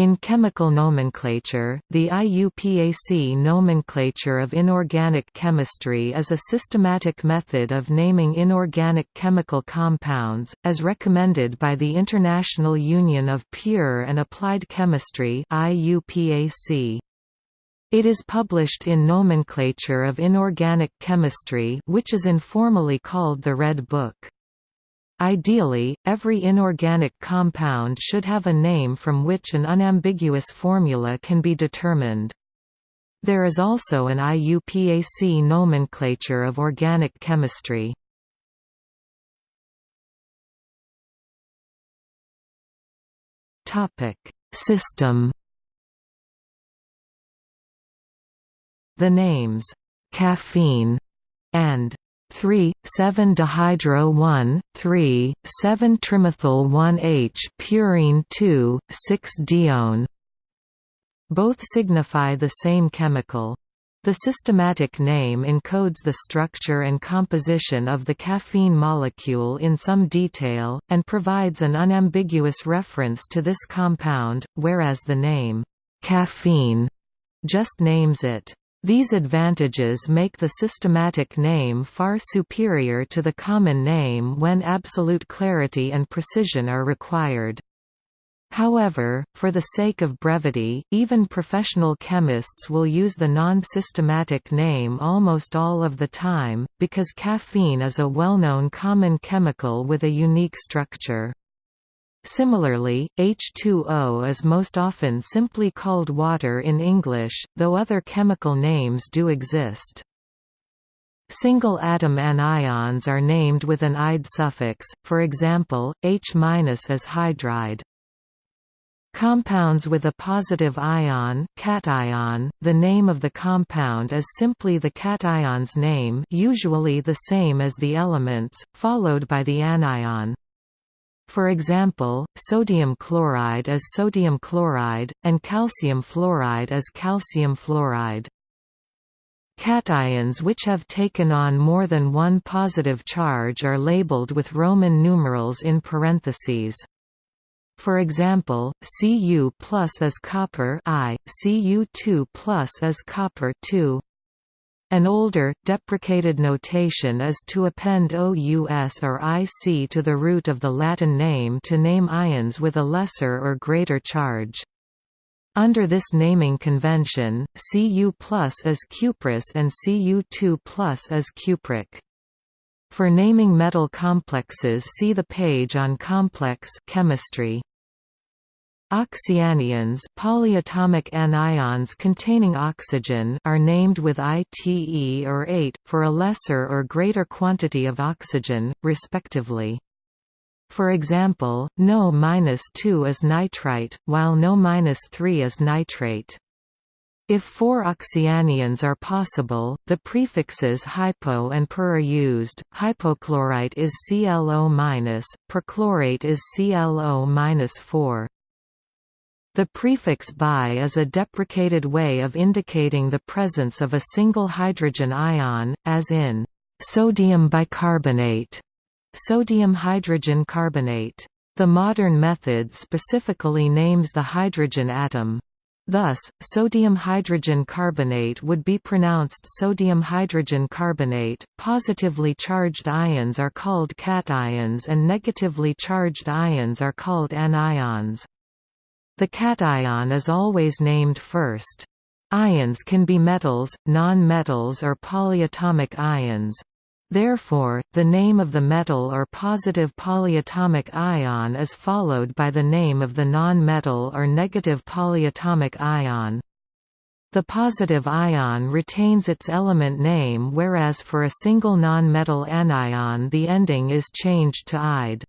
In chemical nomenclature, the IUPAC nomenclature of inorganic chemistry is a systematic method of naming inorganic chemical compounds, as recommended by the International Union of Pure and Applied Chemistry IUPAC. It is published in Nomenclature of Inorganic Chemistry which is informally called the Red Book. Ideally, every inorganic compound should have a name from which an unambiguous formula can be determined. There is also an IUPAC nomenclature of organic chemistry. System The names, caffeine and 3,7-dihydro-1, 3,7-trimethyl-1-H purine 2, 6-dione. Both signify the same chemical. The systematic name encodes the structure and composition of the caffeine molecule in some detail, and provides an unambiguous reference to this compound, whereas the name, caffeine, just names it. These advantages make the systematic name far superior to the common name when absolute clarity and precision are required. However, for the sake of brevity, even professional chemists will use the non-systematic name almost all of the time, because caffeine is a well-known common chemical with a unique structure. Similarly, H2O is most often simply called water in English, though other chemical names do exist. Single-atom anions are named with an "-ide suffix, for example, H- as hydride. Compounds with a positive ion, cation, the name of the compound is simply the cation's name usually the same as the elements, followed by the anion. For example, sodium chloride is sodium chloride, and calcium fluoride is calcium fluoride. Cations which have taken on more than one positive charge are labeled with Roman numerals in parentheses. For example, Cu plus is copper I, Cu2 plus is copper 2. An older, deprecated notation is to append OUS or IC to the root of the Latin name to name ions with a lesser or greater charge. Under this naming convention, Cu plus is cuprous and Cu2 plus is cupric. For naming metal complexes see the page on complex chemistry. Oxyanions polyatomic anions containing oxygen are named with ITE or ATE, for a lesser or greater quantity of oxygen, respectively. For example, NO-2 is nitrite, while NO-3 is nitrate. If four oxyanions are possible, the prefixes hypo and per are used. Hypochlorite is ClO-, perchlorate is ClO-4. The prefix bi is a deprecated way of indicating the presence of a single hydrogen ion, as in sodium bicarbonate, sodium hydrogen carbonate. The modern method specifically names the hydrogen atom. Thus, sodium hydrogen carbonate would be pronounced sodium hydrogen carbonate. Positively charged ions are called cations and negatively charged ions are called anions. The cation is always named first. Ions can be metals, non-metals or polyatomic ions. Therefore, the name of the metal or positive polyatomic ion is followed by the name of the non-metal or negative polyatomic ion. The positive ion retains its element name whereas for a single non-metal anion the ending is changed to ide.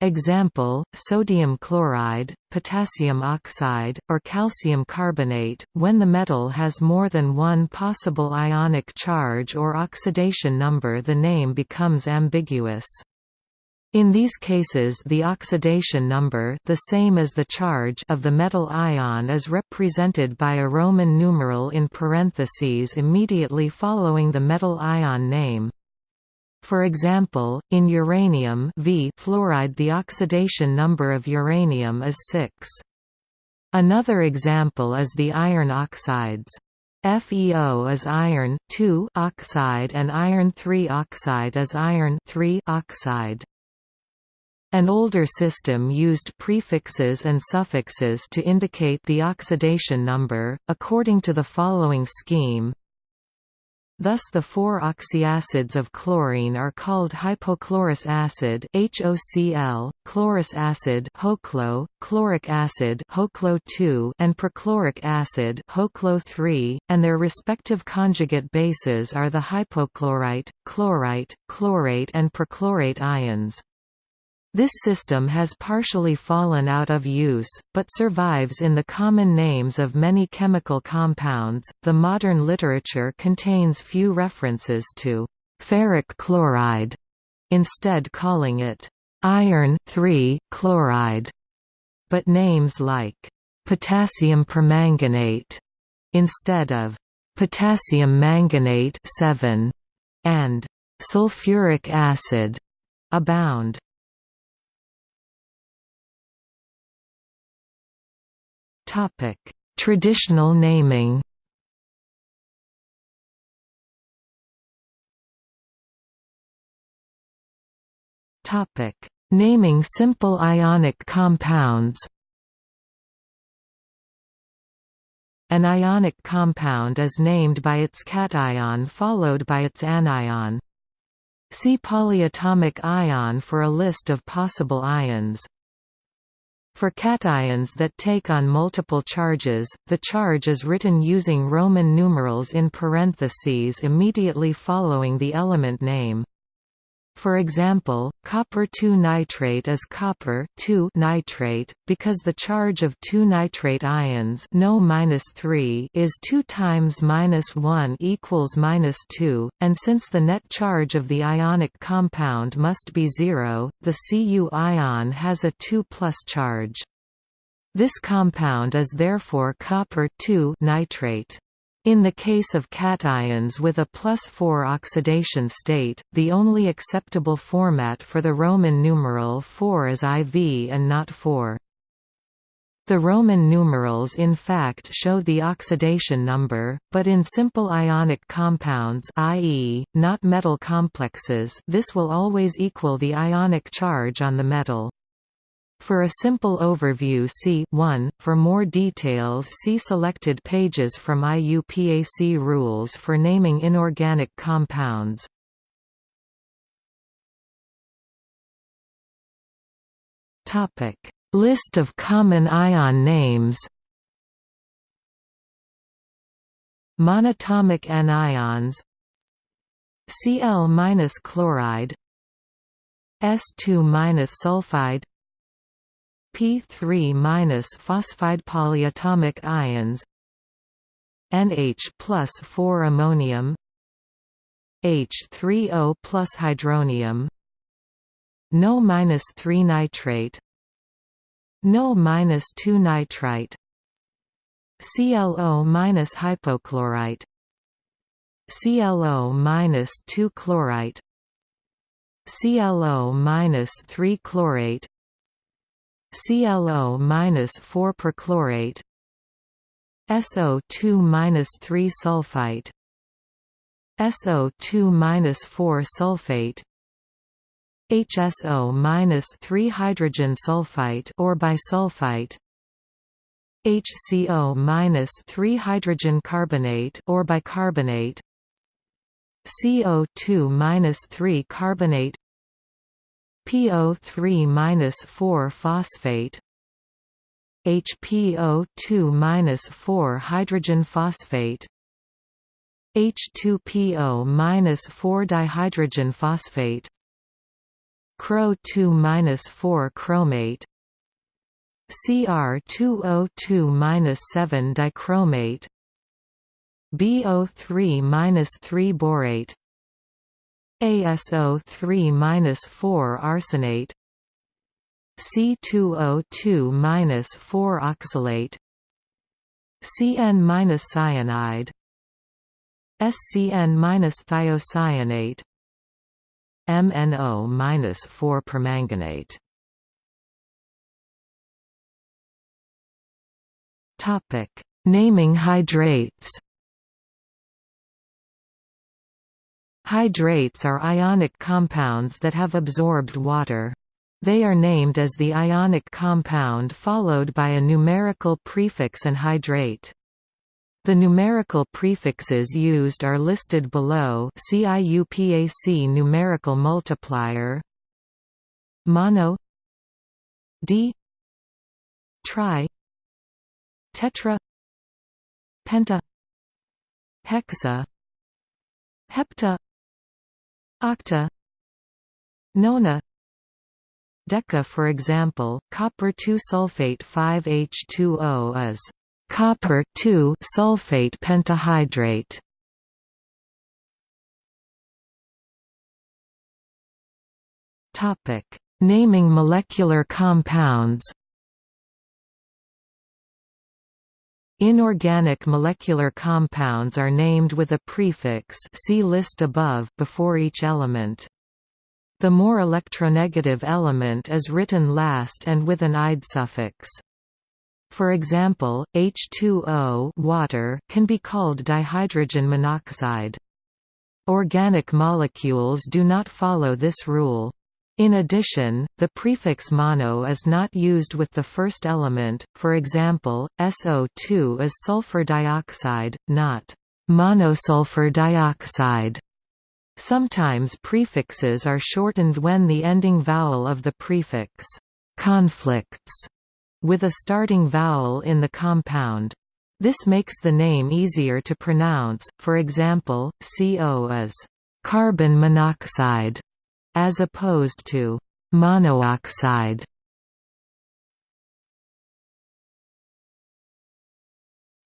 Example, sodium chloride, potassium oxide, or calcium carbonate, when the metal has more than one possible ionic charge or oxidation number the name becomes ambiguous. In these cases the oxidation number the same as the charge of the metal ion is represented by a Roman numeral in parentheses immediately following the metal ion name. For example, in uranium v fluoride the oxidation number of uranium is 6. Another example is the iron oxides. FeO is iron oxide and iron three oxide is iron oxide. An older system used prefixes and suffixes to indicate the oxidation number, according to the following scheme Thus the four oxyacids of chlorine are called hypochlorous acid HOCl, chlorous acid HOClO, chloric acid HOClO2 and perchloric acid HOClO3, and their respective conjugate bases are the hypochlorite, chlorite, chlorate and perchlorate ions. This system has partially fallen out of use, but survives in the common names of many chemical compounds. The modern literature contains few references to ferric chloride, instead calling it iron chloride. But names like potassium permanganate instead of potassium manganate 7 and sulfuric acid abound. Topic: Traditional naming. Topic: Naming simple ionic compounds. An ionic compound is named by its cation followed by its anion. See polyatomic ion for a list of possible ions. For cations that take on multiple charges, the charge is written using Roman numerals in parentheses immediately following the element name. For example, copper 2 nitrate is copper 2 nitrate, because the charge of two nitrate ions no -3 is 2 times minus 1 equals minus 2, and since the net charge of the ionic compound must be zero, the Cu ion has a 2 plus charge. This compound is therefore copper nitrate. In the case of cations with a plus 4 oxidation state, the only acceptable format for the Roman numeral 4 is IV and not 4. The Roman numerals in fact show the oxidation number, but in simple ionic compounds i.e., not metal complexes this will always equal the ionic charge on the metal. For a simple overview see 1. For more details see selected pages from IUPAC rules for naming inorganic compounds. List of common ion names Monatomic anions Cl-chloride S2-sulfide P3- polyatomic ions. NH plus 4 ammonium. H3O plus hydronium. No minus 3 nitrate. No minus 2 nitrite. ClO minus hypochlorite. ClO minus 2 chlorite. ClO minus 3 chlorate ClO-4 perchlorate SO2-3 sulfite SO2-4 sulfate HSO-3 hydrogen sulfite or bisulfite HCO-3 hydrogen carbonate or bicarbonate CO2-3 carbonate PO3-4 phosphate. HPO2-4 hydrogen phosphate. H2PO-4 dihydrogen phosphate. Cro2-4 chromate. Cr2O2-7 dichromate. BO3-3 borate ASO3-4 arsenate. C2O2-4 oxalate. CN-cyanide SCN-thiocyanate MNO-4 permanganate. Topic: Naming hydrates. Hydrates are ionic compounds that have absorbed water. They are named as the ionic compound followed by a numerical prefix and hydrate. The numerical prefixes used are listed below see IUPAC numerical multiplier mono di tri tetra penta hexa hepta octa nona. Deca for example copper 2 sulfate 5H2O is copper 2 sulfate pentahydrate. Topic. Naming molecular compounds Inorganic molecular compounds are named with a prefix see list above before each element. The more electronegative element is written last and with an ide suffix. For example, H2O water can be called dihydrogen monoxide. Organic molecules do not follow this rule. In addition, the prefix mono is not used with the first element, for example, SO2 is sulfur dioxide, not monosulfur dioxide. Sometimes prefixes are shortened when the ending vowel of the prefix conflicts with a starting vowel in the compound. This makes the name easier to pronounce, for example, CO is carbon monoxide as opposed to monoxide.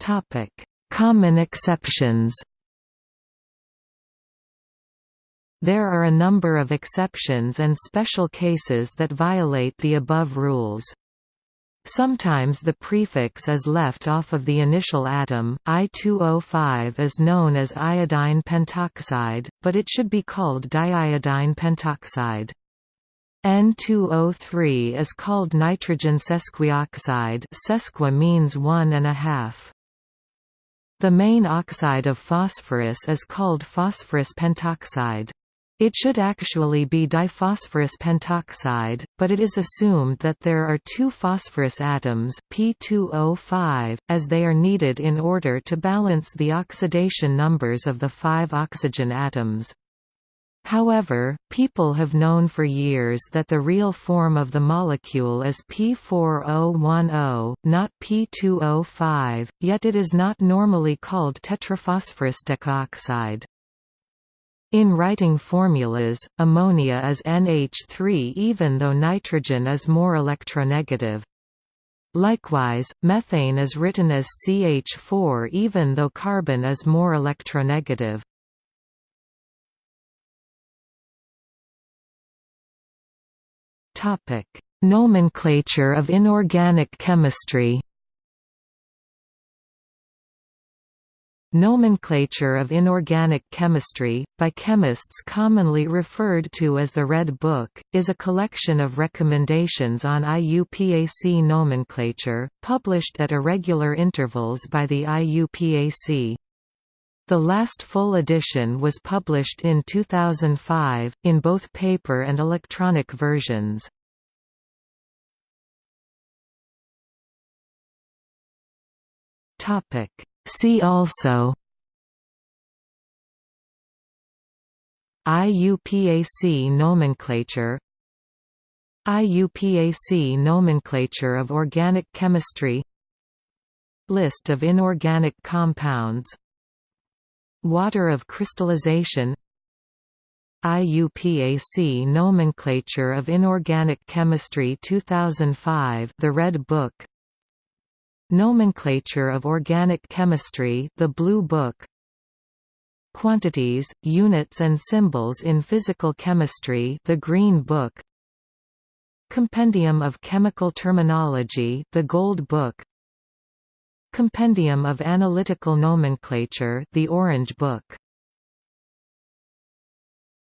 Topic: Common exceptions. There are a number of exceptions and special cases that violate the above rules. Sometimes the prefix is left off of the initial atom, I2O5 is known as iodine pentoxide, but it should be called diiodine pentoxide. N2O3 is called nitrogen sesquioxide sesqui means one and a half. The main oxide of phosphorus is called phosphorus pentoxide. It should actually be diphosphorus pentoxide, but it is assumed that there are two phosphorus atoms P2O5, as they are needed in order to balance the oxidation numbers of the five oxygen atoms. However, people have known for years that the real form of the molecule is P4O10, not P2O5, yet it is not normally called tetraphosphorus decoxide. In writing formulas, ammonia is NH3 even though nitrogen is more electronegative. Likewise, methane is written as CH4 even though carbon is more electronegative. Nomenclature of inorganic chemistry Nomenclature of inorganic chemistry, by chemists commonly referred to as the Red Book, is a collection of recommendations on IUPAC nomenclature, published at irregular intervals by the IUPAC. The last full edition was published in 2005, in both paper and electronic versions. Topic See also IUPAC nomenclature IUPAC nomenclature of organic chemistry List of inorganic compounds Water of crystallization IUPAC Nomenclature of Inorganic Chemistry 2005 The Red Book Nomenclature of Organic Chemistry The Blue Book. Quantities, Units and Symbols in Physical Chemistry The Green Book. Compendium of Chemical Terminology The Gold Book. Compendium of Analytical Nomenclature The Orange Book